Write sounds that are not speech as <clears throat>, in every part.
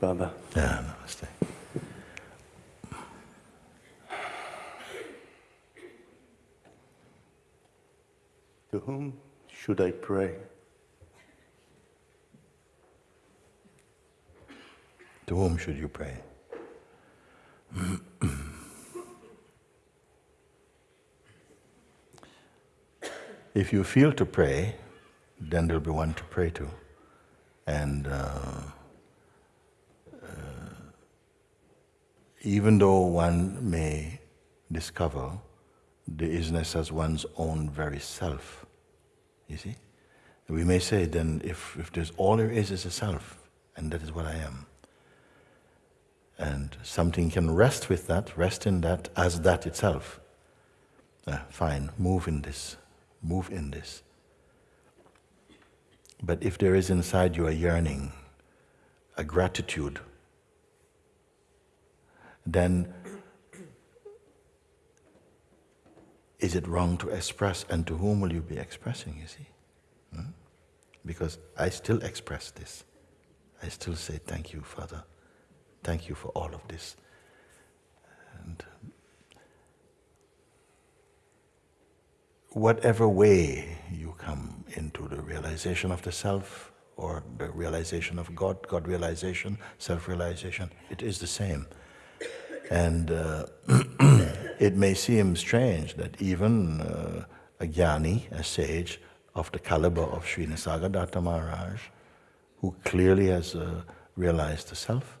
Baba. Yeah, namaste. To whom should I pray? To whom should you pray? if you feel to pray, then there'll be one to pray to. And uh, even though one may discover the isness as one's own very self, you see, we may say then if, if there's all there is is a self, and that is what I am, and something can rest with that, rest in that as that itself, uh, fine, move in this, move in this. But if there is inside you a yearning, a gratitude, then is it wrong to express? And to whom will you be expressing, you see? Hmm? Because I still express this. I still say, Thank you, Father. Thank you for all of this. And whatever way you come into the realization of the self or the realization of God, God realization, self realization, it is the same. And uh, <clears throat> it may seem strange that even uh, a jnani, a sage of the caliber of Sri Nisargadatta Maharaj, who clearly has uh, realized the self,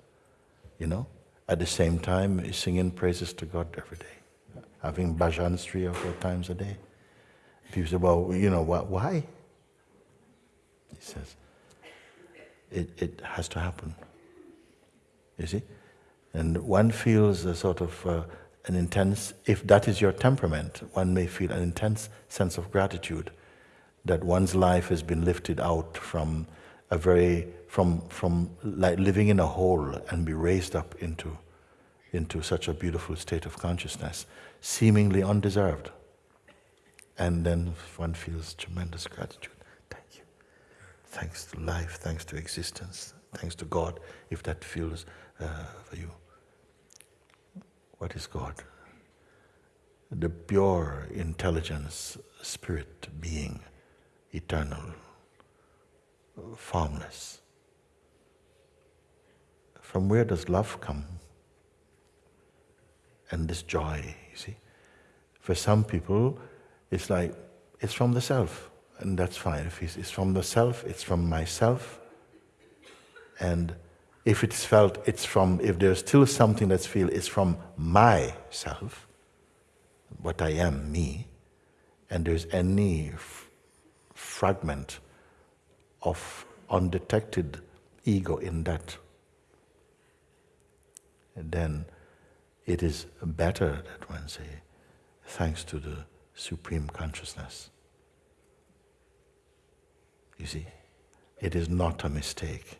you know, at the same time is singing praises to God every day, having bhajans three or four times a day. People say, well, you know, why? He says, it, it has to happen. You see? And one feels a sort of uh, an intense, if that is your temperament, one may feel an intense sense of gratitude that one's life has been lifted out from a very, from, from like living in a hole and be raised up into, into such a beautiful state of consciousness, seemingly undeserved. And then one feels tremendous gratitude. Thank you. Thanks to life, thanks to existence, thanks to God, if that feels uh, for you. What is God? The pure intelligence, spirit, being, eternal, formless. From where does love come? And this joy, you see? For some people, it's like, it's from the self, and that's fine. If it's from the self, it's from myself. And if it's felt, it's from, if there's still something that's feel, it's from myself, what I am, me, and there's any fragment of undetected ego in that, then it is better that one say, thanks to the Supreme Consciousness. You see, it is not a mistake.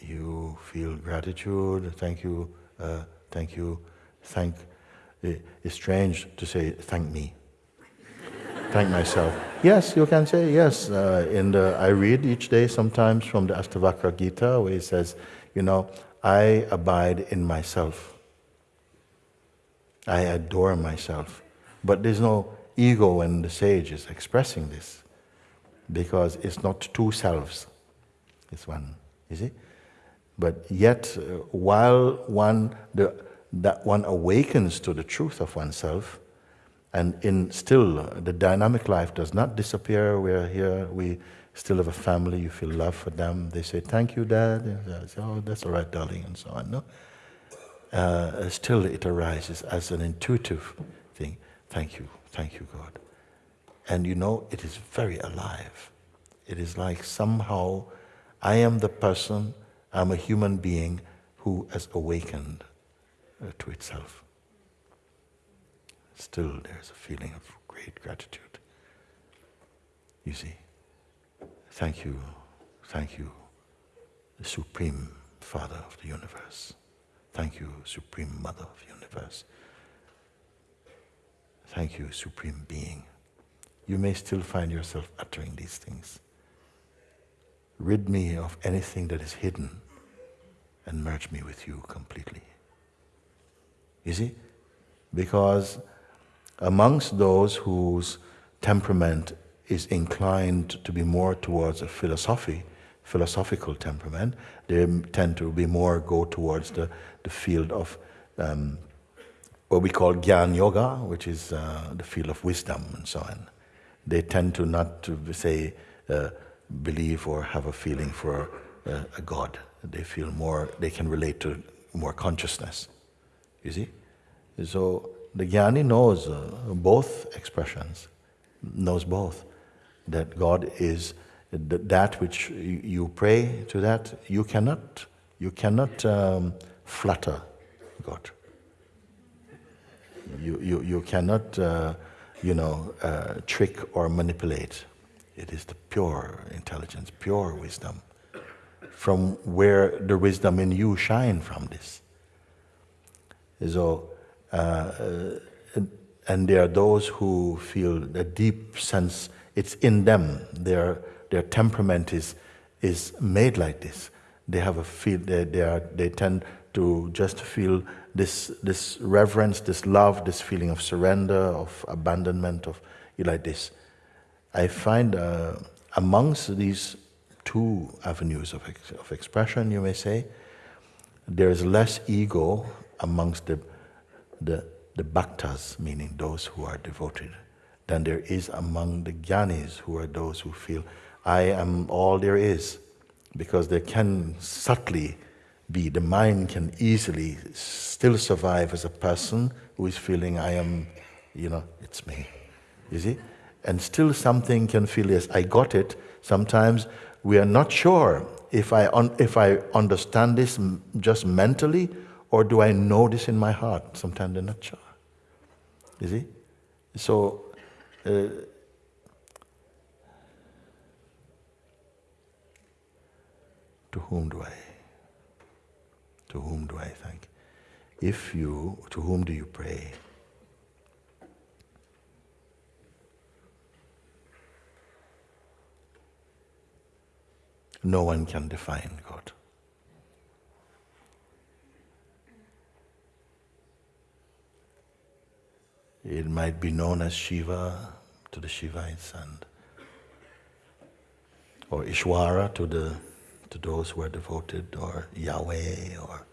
You feel gratitude, thank you, uh, thank you, thank. It's strange to say, thank me thank myself. Yes, you can say yes. Uh, in the, I read each day sometimes from the Ashtavakra Gita where he says, you know, I abide in myself. I adore myself. But there's no ego when the sage is expressing this because it's not two selves, it's one, you see? But yet, uh, while one, the, that one awakens to the truth of oneself, and in still, the dynamic life does not disappear. We're here, we still have a family, you feel love for them. They say, thank you, Dad. And say, oh, that's all right, darling, and so on. No? Uh, still, it arises as an intuitive thing. Thank you, thank you, God. And you know, it is very alive. It is like somehow I am the person, I'm a human being who has awakened uh, to itself still there's a feeling of great gratitude. You see, thank you, thank you, the Supreme Father of the universe. Thank you, Supreme Mother of the universe. Thank you, Supreme Being. You may still find yourself uttering these things. Rid me of anything that is hidden and merge me with you completely. You see? Because amongst those whose temperament is inclined to be more towards a philosophy, philosophical temperament, they tend to be more go towards the, the field of um, what we call Gyan Yoga, which is uh, the field of wisdom and so on. They tend to not to say uh, believe or have a feeling for uh, a God. They feel more, they can relate to more consciousness. You see? So the Jnani knows uh, both expressions, knows both. That God is that which you pray to that, you cannot, you cannot um, flatter God. You, you, you cannot, uh, you know, uh, trick or manipulate. It is the pure intelligence, pure wisdom, from where the wisdom in you shine from this. So, uh, and there are those who feel a deep sense, it's in them, their, their temperament is, is made like this. They have a feel, they, they, are, they tend to just feel this, this reverence, this love, this feeling of surrender, of abandonment, of you like this. I find uh, amongst these two avenues of, ex of expression, you may say, there is less ego amongst the, the, the bhaktas, meaning those who are devoted, than there is among the jnanis, who are those who feel, I am all there is, because they can subtly be, the mind can easily still survive as a person who is feeling, I am, you know, it's me. You see? And still something can feel, yes, I got it. Sometimes we are not sure if I, if I understand this just mentally or do I know this in my heart. Sometimes they're not sure. You see? So, uh, to whom do I? To whom do I thank? If you, to whom do you pray? No one can define God. It might be known as Shiva to the Shivites and or Ishwara to the to those who are devoted, or Yahweh, or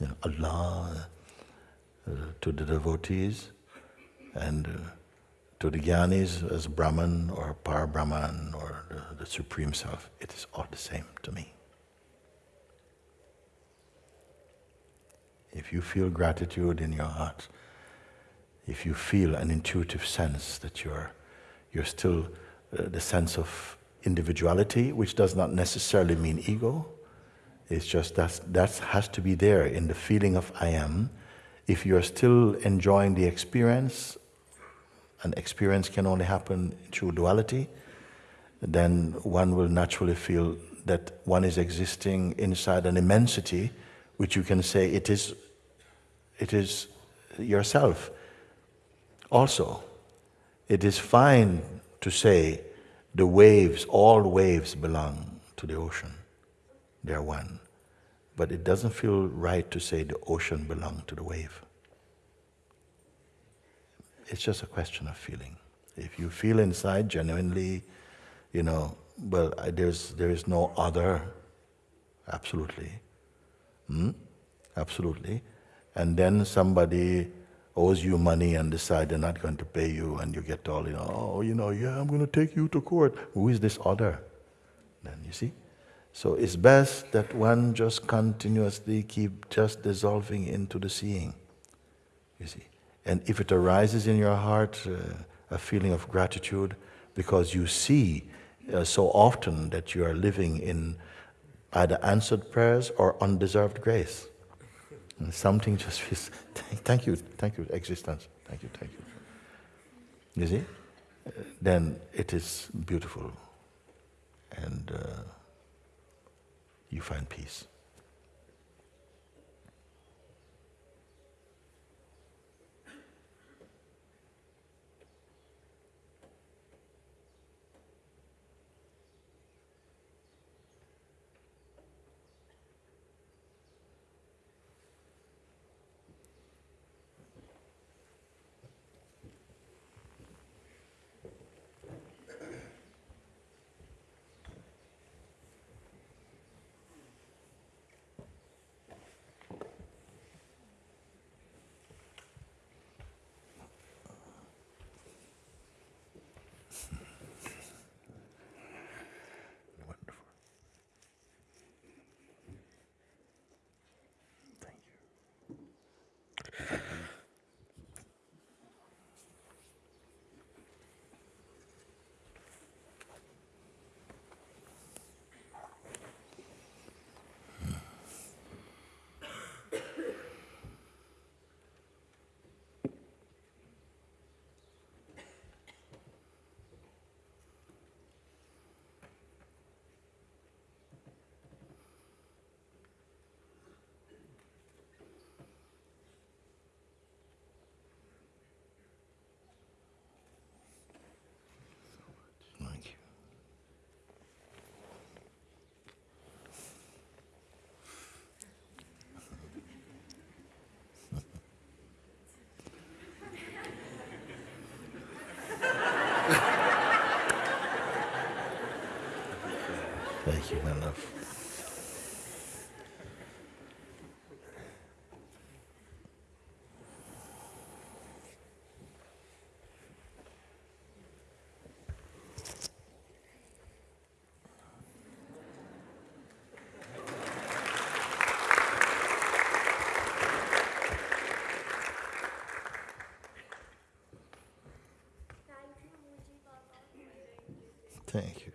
you know, Allah, uh, to the devotees, and uh, to the Jnanis as Brahman or Par Brahman or the, the Supreme Self. It is all the same to me. If you feel gratitude in your heart, if you feel an intuitive sense that you're, you're still uh, the sense of individuality, which does not necessarily mean ego. It's just that that has to be there in the feeling of I am. If you're still enjoying the experience, and experience can only happen through duality, then one will naturally feel that one is existing inside an immensity, which you can say it is, it is yourself. Also, it is fine to say the waves, all waves belong to the ocean. They're one. But it doesn't feel right to say the ocean belongs to the wave. It's just a question of feeling. If you feel inside genuinely, you know, well, there's, there is no other, absolutely. Hmm? Absolutely. And then somebody owes you money and decide they're not going to pay you and you get all, you know, oh, you know, yeah, I'm going to take you to court. Who is this other? Then you see? So it's best that one just continuously keep just dissolving into the seeing. You see? And if it arises in your heart uh, a feeling of gratitude because you see uh, so often that you are living in either answered prayers or undeserved grace, and something just feels, <laughs> thank you, thank you, existence, thank you, thank you. You see? then it is beautiful and uh, you find peace. Thank you.